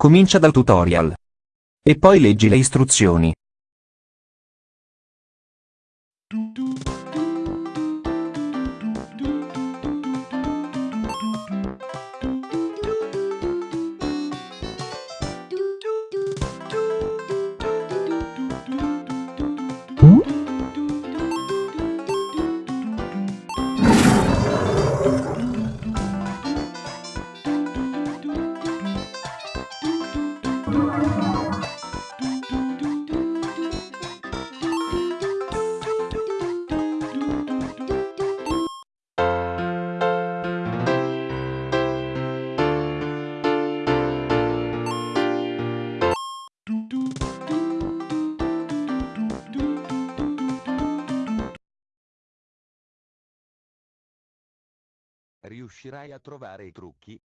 Comincia dal tutorial. E poi leggi le istruzioni. Riuscirai a trovare i trucchi?